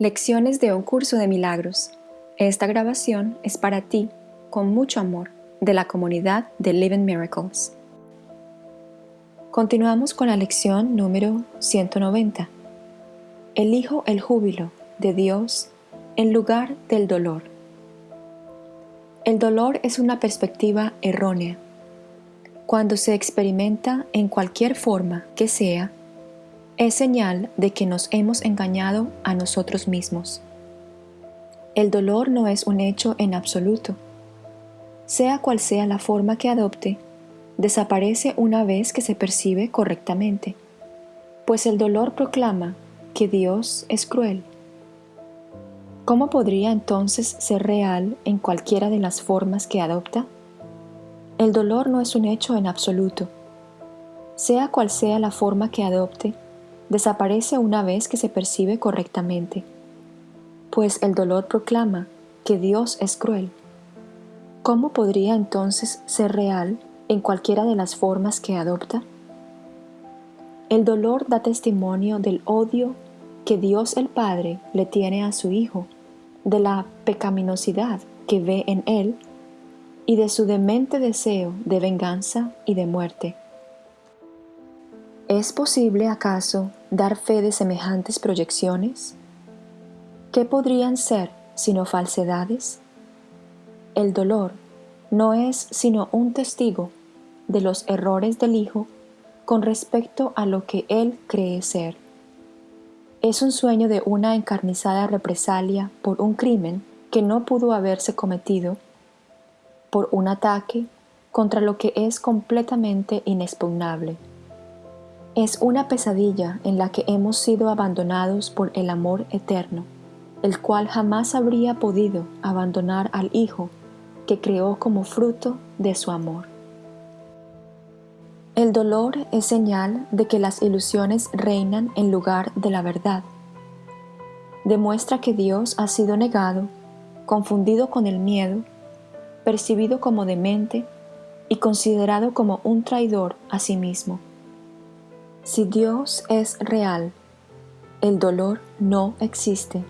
Lecciones de un curso de milagros. Esta grabación es para ti, con mucho amor, de la comunidad de Living Miracles. Continuamos con la lección número 190. Elijo el júbilo de Dios en lugar del dolor. El dolor es una perspectiva errónea. Cuando se experimenta en cualquier forma que sea, es señal de que nos hemos engañado a nosotros mismos. El dolor no es un hecho en absoluto. Sea cual sea la forma que adopte, desaparece una vez que se percibe correctamente, pues el dolor proclama que Dios es cruel. ¿Cómo podría entonces ser real en cualquiera de las formas que adopta? El dolor no es un hecho en absoluto. Sea cual sea la forma que adopte, desaparece una vez que se percibe correctamente, pues el dolor proclama que Dios es cruel. ¿Cómo podría entonces ser real en cualquiera de las formas que adopta? El dolor da testimonio del odio que Dios el Padre le tiene a su Hijo, de la pecaminosidad que ve en él y de su demente deseo de venganza y de muerte. ¿Es posible acaso dar fe de semejantes proyecciones? ¿Qué podrían ser sino falsedades? El dolor no es sino un testigo de los errores del Hijo con respecto a lo que Él cree ser. Es un sueño de una encarnizada represalia por un crimen que no pudo haberse cometido, por un ataque contra lo que es completamente inexpugnable es una pesadilla en la que hemos sido abandonados por el amor eterno, el cual jamás habría podido abandonar al Hijo que creó como fruto de su amor. El dolor es señal de que las ilusiones reinan en lugar de la verdad. Demuestra que Dios ha sido negado, confundido con el miedo, percibido como demente y considerado como un traidor a sí mismo. Si Dios es real, el dolor no existe.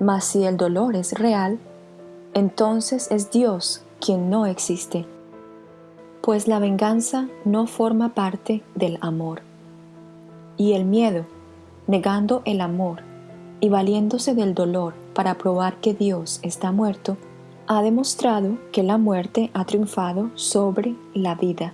Mas si el dolor es real, entonces es Dios quien no existe, pues la venganza no forma parte del amor. Y el miedo, negando el amor y valiéndose del dolor para probar que Dios está muerto, ha demostrado que la muerte ha triunfado sobre la vida.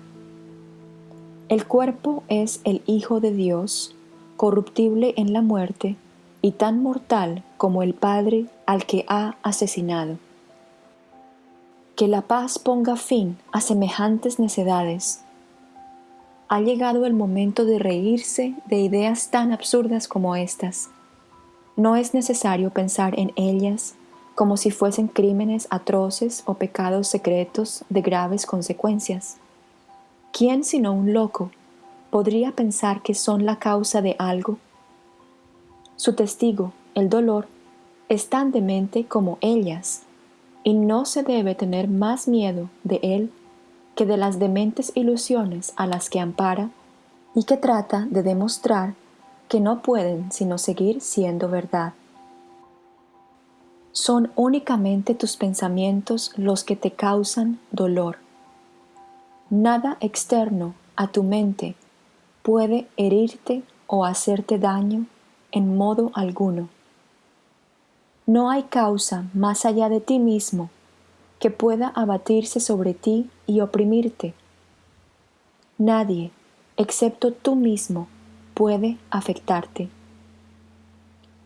El cuerpo es el Hijo de Dios, corruptible en la muerte y tan mortal como el Padre al que ha asesinado. Que la paz ponga fin a semejantes necedades. Ha llegado el momento de reírse de ideas tan absurdas como estas. No es necesario pensar en ellas como si fuesen crímenes atroces o pecados secretos de graves consecuencias. ¿Quién sino un loco podría pensar que son la causa de algo? Su testigo, el dolor, es tan demente como ellas, y no se debe tener más miedo de él que de las dementes ilusiones a las que ampara y que trata de demostrar que no pueden sino seguir siendo verdad. Son únicamente tus pensamientos los que te causan dolor Nada externo a tu mente puede herirte o hacerte daño en modo alguno. No hay causa más allá de ti mismo que pueda abatirse sobre ti y oprimirte. Nadie, excepto tú mismo, puede afectarte.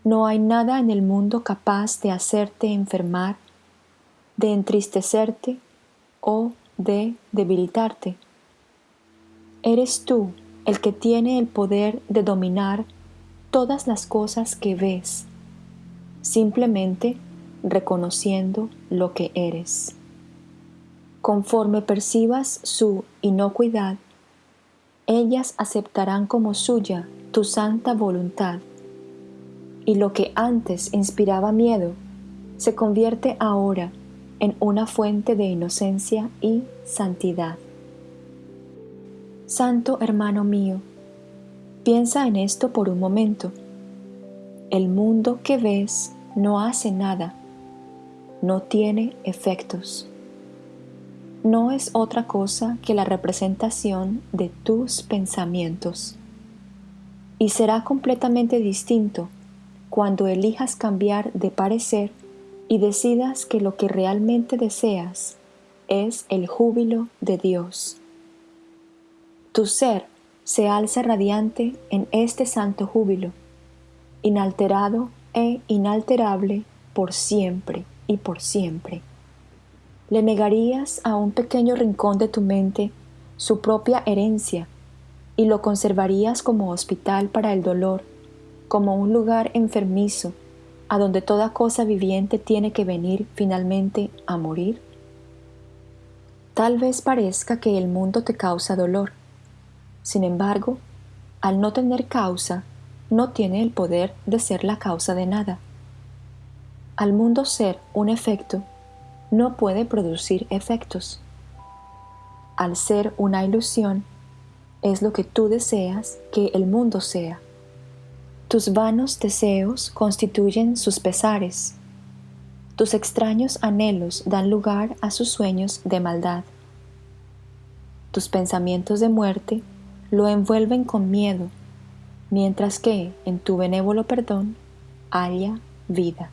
No hay nada en el mundo capaz de hacerte enfermar, de entristecerte o de debilitarte. Eres tú el que tiene el poder de dominar todas las cosas que ves, simplemente reconociendo lo que eres. Conforme percibas su inocuidad, ellas aceptarán como suya tu santa voluntad, y lo que antes inspiraba miedo se convierte ahora en una fuente de inocencia y santidad. Santo hermano mío, piensa en esto por un momento. El mundo que ves no hace nada, no tiene efectos. No es otra cosa que la representación de tus pensamientos. Y será completamente distinto cuando elijas cambiar de parecer y decidas que lo que realmente deseas es el júbilo de Dios. Tu ser se alza radiante en este santo júbilo, inalterado e inalterable por siempre y por siempre. Le negarías a un pequeño rincón de tu mente su propia herencia y lo conservarías como hospital para el dolor, como un lugar enfermizo a donde toda cosa viviente tiene que venir finalmente a morir? Tal vez parezca que el mundo te causa dolor, sin embargo, al no tener causa, no tiene el poder de ser la causa de nada. Al mundo ser un efecto, no puede producir efectos. Al ser una ilusión, es lo que tú deseas que el mundo sea. Tus vanos deseos constituyen sus pesares. Tus extraños anhelos dan lugar a sus sueños de maldad. Tus pensamientos de muerte lo envuelven con miedo, mientras que en tu benévolo perdón haya vida.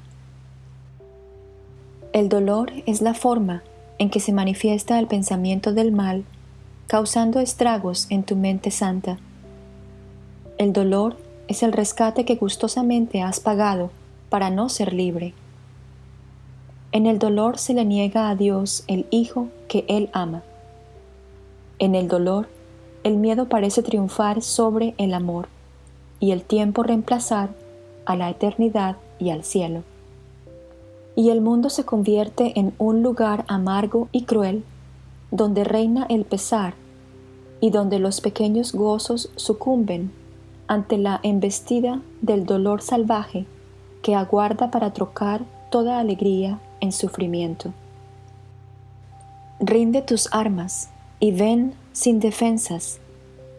El dolor es la forma en que se manifiesta el pensamiento del mal, causando estragos en tu mente santa. El dolor es el rescate que gustosamente has pagado para no ser libre. En el dolor se le niega a Dios el Hijo que Él ama. En el dolor el miedo parece triunfar sobre el amor y el tiempo reemplazar a la eternidad y al cielo. Y el mundo se convierte en un lugar amargo y cruel, donde reina el pesar y donde los pequeños gozos sucumben ante la embestida del dolor salvaje que aguarda para trocar toda alegría en sufrimiento. Rinde tus armas y ven sin defensas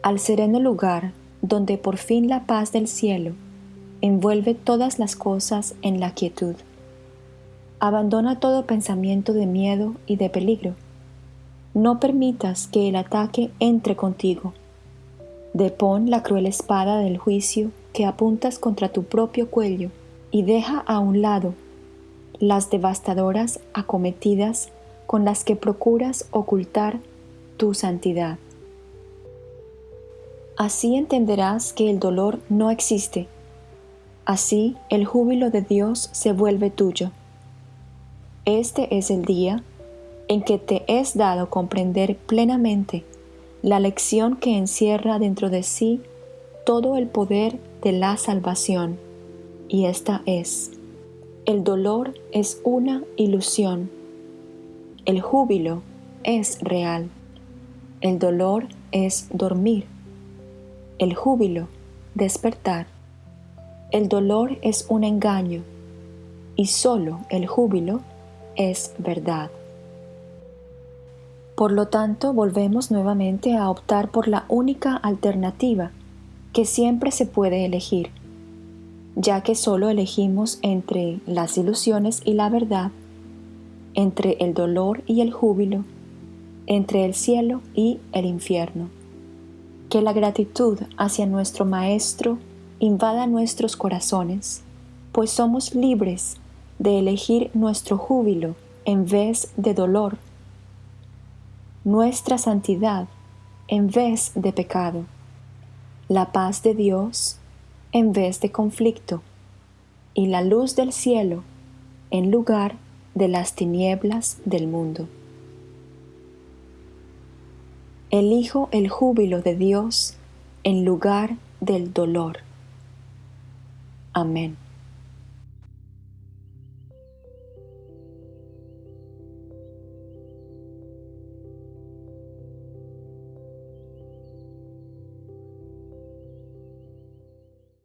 al sereno lugar donde por fin la paz del cielo envuelve todas las cosas en la quietud. Abandona todo pensamiento de miedo y de peligro. No permitas que el ataque entre contigo. Depón la cruel espada del juicio que apuntas contra tu propio cuello y deja a un lado las devastadoras acometidas con las que procuras ocultar tu santidad. Así entenderás que el dolor no existe. Así el júbilo de Dios se vuelve tuyo. Este es el día en que te es dado comprender plenamente la lección que encierra dentro de sí todo el poder de la salvación. Y esta es, el dolor es una ilusión. El júbilo es real. El dolor es dormir. El júbilo, despertar. El dolor es un engaño y solo el júbilo es verdad. Por lo tanto, volvemos nuevamente a optar por la única alternativa que siempre se puede elegir, ya que solo elegimos entre las ilusiones y la verdad, entre el dolor y el júbilo, entre el cielo y el infierno. Que la gratitud hacia nuestro Maestro invada nuestros corazones, pues somos libres de elegir nuestro júbilo en vez de dolor, nuestra santidad en vez de pecado, la paz de Dios en vez de conflicto y la luz del cielo en lugar de las tinieblas del mundo. Elijo el júbilo de Dios en lugar del dolor. Amén.